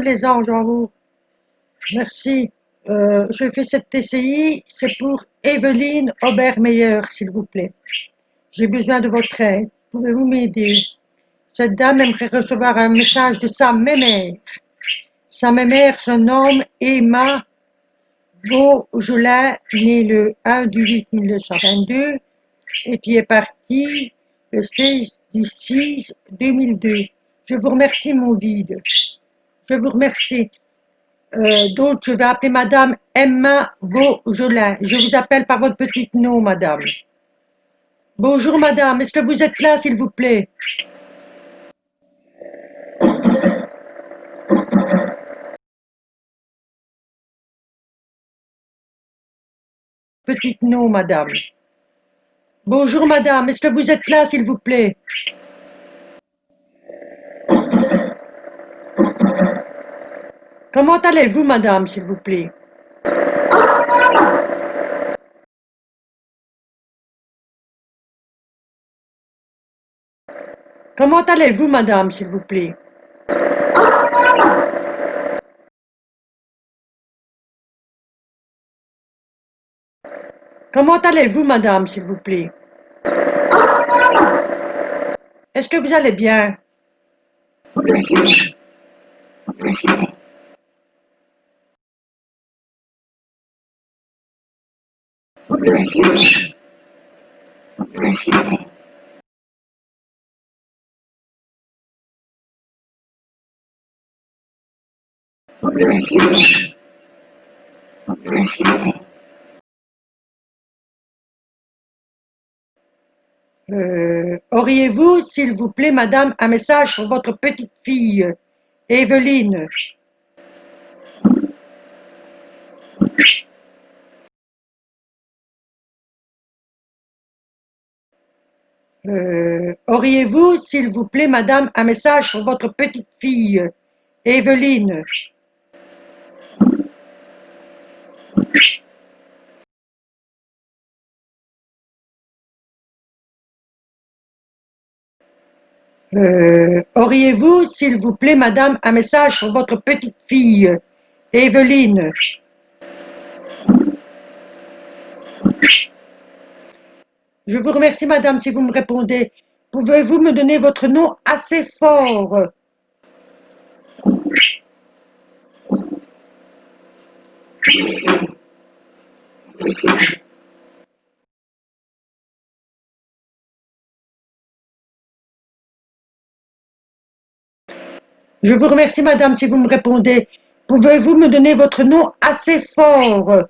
Les anges en vous. Merci. Euh, je fais cette TCI, c'est pour Evelyne Obermeyer, s'il vous plaît. J'ai besoin de votre aide. Pouvez-vous m'aider? Cette dame aimerait recevoir un message de sa mémère. Sa mémère se nomme Emma Beaujolin, née le 1 du 8 1922 et qui est partie le 16 du 6 2002. Je vous remercie, mon guide. Je vous remercie. Euh, donc, je vais appeler Madame Emma Beaujolin. Je vous appelle par votre petit nom, Madame. Bonjour, Madame. Est-ce que vous êtes là, s'il vous plaît? Petit nom, Madame. Bonjour, Madame. Est-ce que vous êtes là, s'il vous plaît? Comment allez-vous, madame, s'il vous plaît? Comment allez-vous, madame, s'il vous plaît? Comment allez-vous, madame, s'il vous plaît? Est-ce que vous allez bien? Euh, Auriez-vous, s'il vous plaît, madame, un message pour votre petite fille, Evelyne? Euh, Auriez-vous, s'il vous plaît, madame, un message pour votre petite fille, Evelyne? Euh, Auriez-vous, s'il vous plaît, madame, un message pour votre petite fille, Evelyne? Je vous remercie, madame, si vous me répondez. Pouvez-vous me donner votre nom assez fort? Je vous remercie, madame, si vous me répondez. Pouvez-vous me donner votre nom assez fort?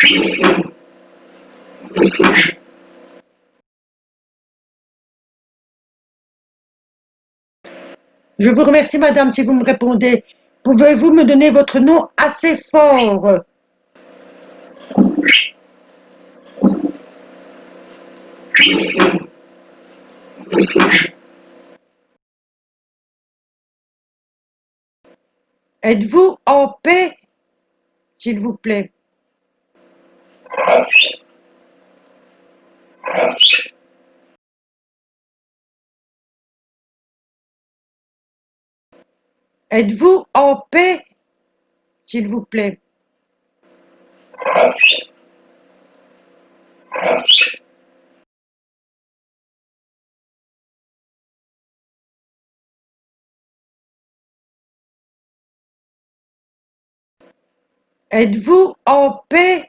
Je vous remercie, madame, si vous me répondez. Pouvez-vous me donner votre nom assez fort? Êtes-vous en paix, s'il vous plaît? Êtes-vous en paix, s'il vous plaît? Êtes-vous en paix,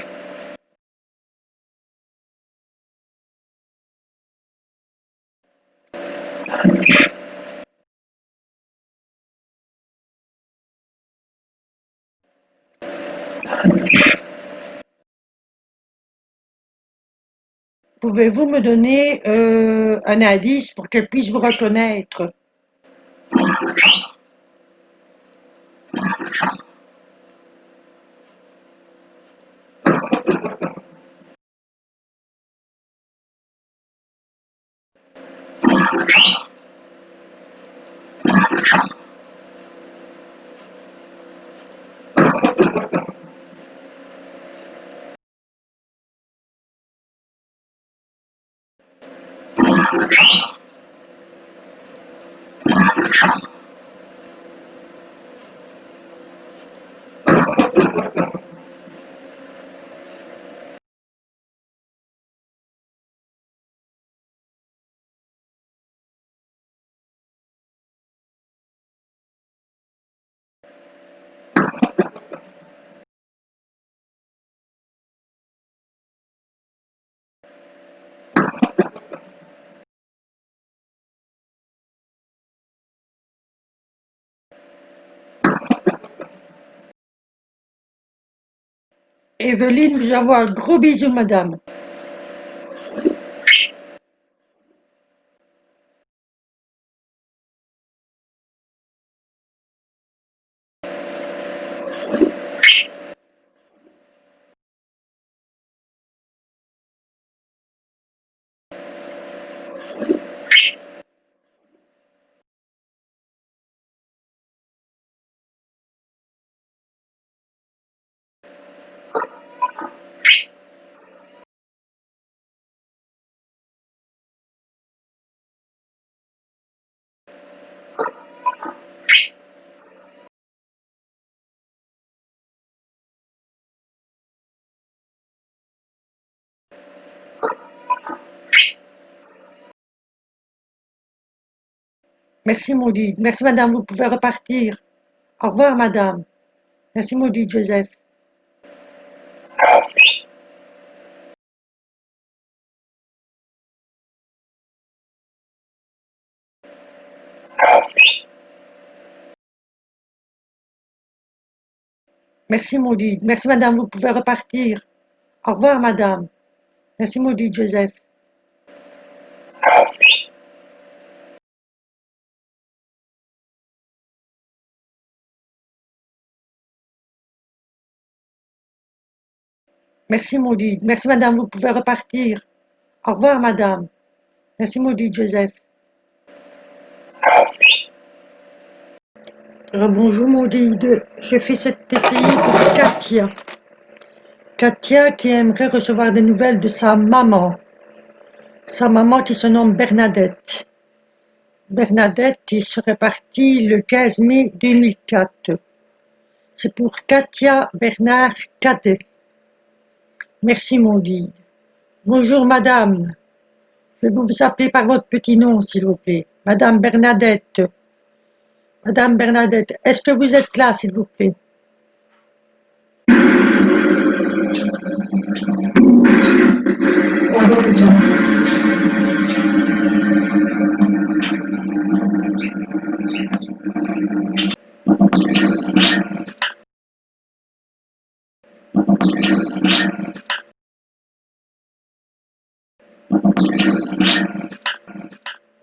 Pouvez-vous me donner euh, un indice pour qu'elle puisse vous reconnaître? Evelyne vous envoie un gros bisou, madame. Merci Maudit. Merci madame, vous pouvez repartir. Au revoir madame. Merci Maudit Joseph. Merci Maudit. Merci madame, vous pouvez repartir. Au revoir madame. Merci Maudit Joseph. Merci Maudit. Merci madame, vous pouvez repartir. Au revoir madame. Merci Maudit Joseph. Bonjour Maudit, je fais cette TCI pour Katia. Katia qui aimerait recevoir des nouvelles de sa maman. Sa maman qui se nomme Bernadette. Bernadette qui serait partie le 15 mai 2004. C'est pour Katia Bernard Cadet. Merci Maudit. Bonjour madame. Je vais vous appeler par votre petit nom s'il vous plaît. Madame Bernadette. Madame Bernadette, est-ce que vous êtes là, s'il vous plaît?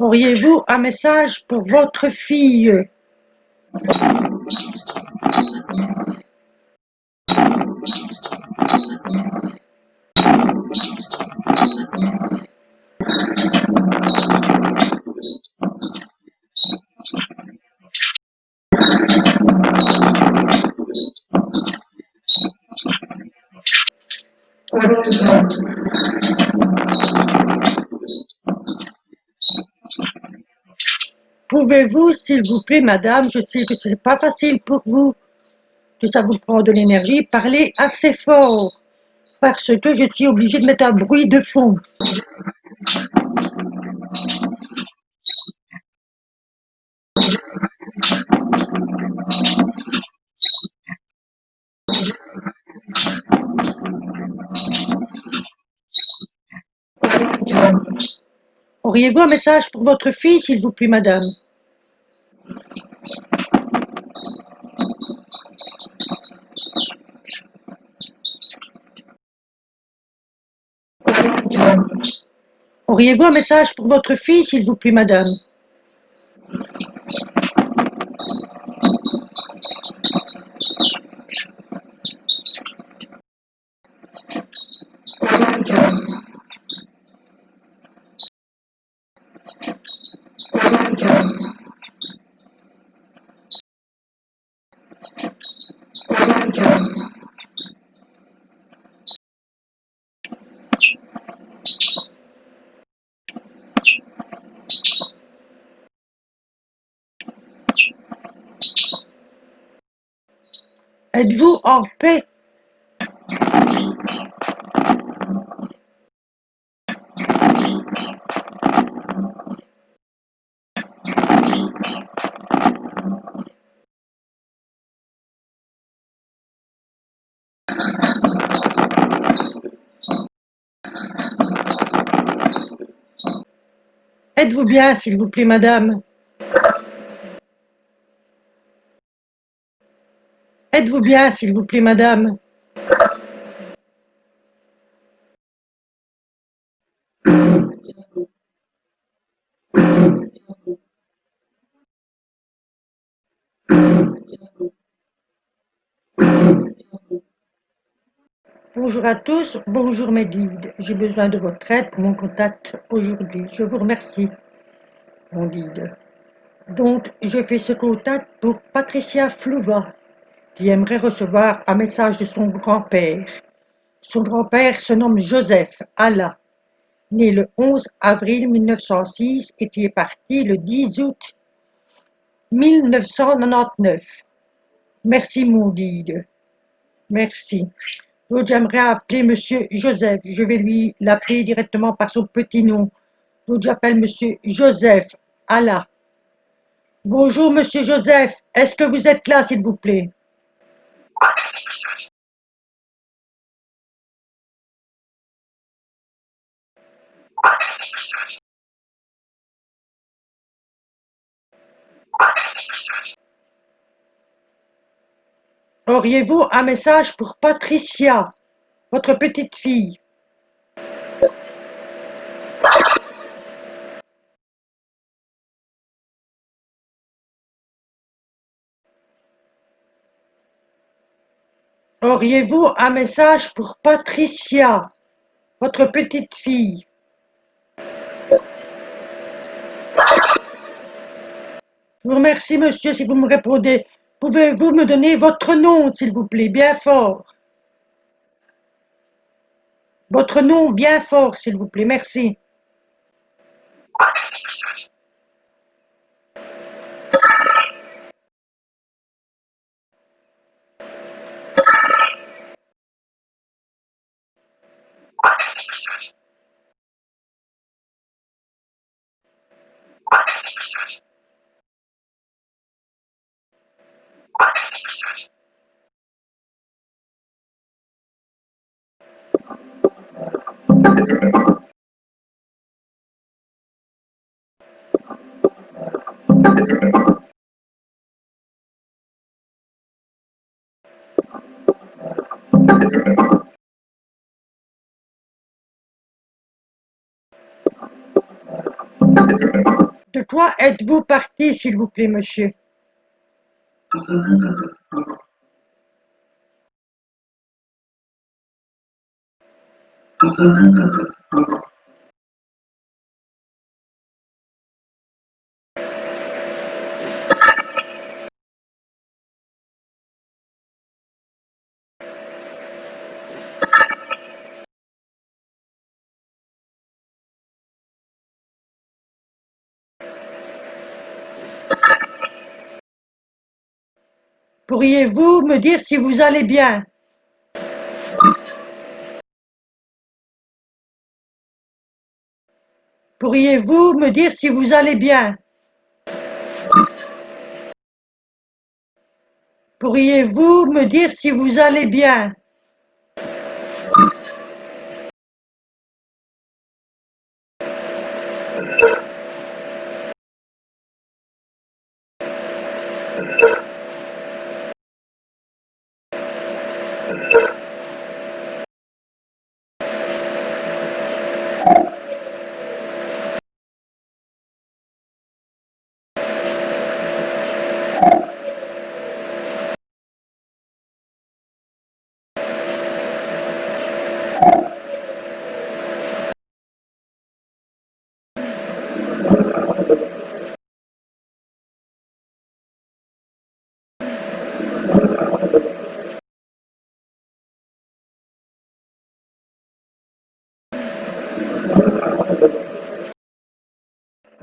Auriez-vous un message pour votre fille Pouvez-vous, s'il vous plaît, madame, je sais que ce n'est pas facile pour vous, que ça vous prend de l'énergie, parler assez fort, parce que je suis obligée de mettre un bruit de fond. Auriez-vous un message pour votre fille, s'il vous plaît, madame? Auriez-vous un message pour votre fille, s'il vous plaît, madame? Êtes-vous en paix? Êtes-vous bien, s'il vous plaît, madame? Êtes-vous bien, s'il vous plaît, madame? Bonjour à tous, bonjour mes guides. J'ai besoin de votre aide pour mon contact aujourd'hui. Je vous remercie, mon guide. Donc, je fais ce contact pour Patricia Flouva, qui aimerait recevoir un message de son grand-père. Son grand-père se nomme Joseph Allah, né le 11 avril 1906 et qui est parti le 10 août 1999. Merci, mon guide. Merci. Donc, j'aimerais appeler Monsieur Joseph. Je vais lui l'appeler directement par son petit nom. Donc, j'appelle Monsieur Joseph Allah. Bonjour, Monsieur Joseph. Est-ce que vous êtes là, s'il vous plaît? Auriez-vous un message pour Patricia, votre petite fille? Auriez-vous un message pour Patricia, votre petite fille? Je vous remercie, monsieur, si vous me répondez. Pouvez-vous me donner votre nom, s'il vous plaît, bien fort? Votre nom bien fort, s'il vous plaît, merci. De quoi êtes-vous parti, s'il vous plaît, monsieur? Pourriez-vous me dire si vous allez bien? Pourriez-vous me dire si vous allez bien? Pourriez-vous me dire si vous allez bien?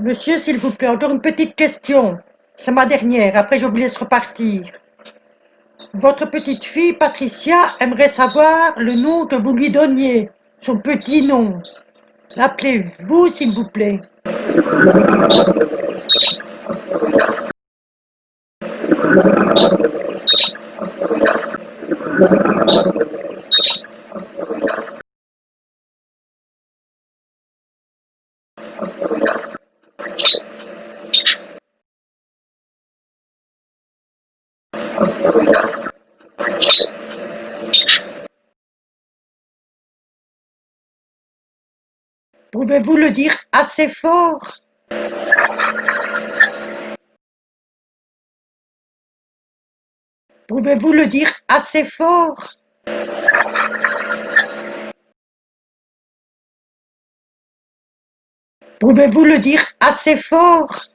Monsieur, s'il vous plaît, encore une petite question. C'est ma dernière, après je vous laisse repartir. Votre petite fille Patricia aimerait savoir le nom que vous lui donniez, son petit nom. L'appelez-vous s'il vous plaît Pouvez-vous le dire assez fort? Pouvez-vous le dire assez fort? Pouvez-vous le dire assez fort?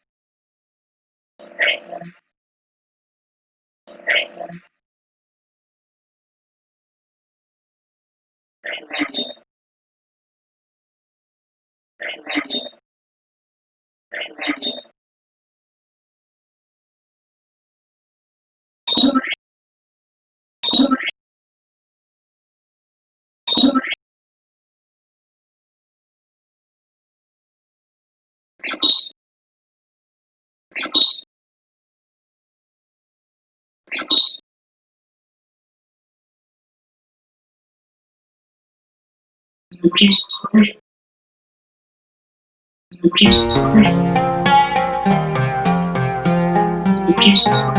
vậy Thank you. Thank you.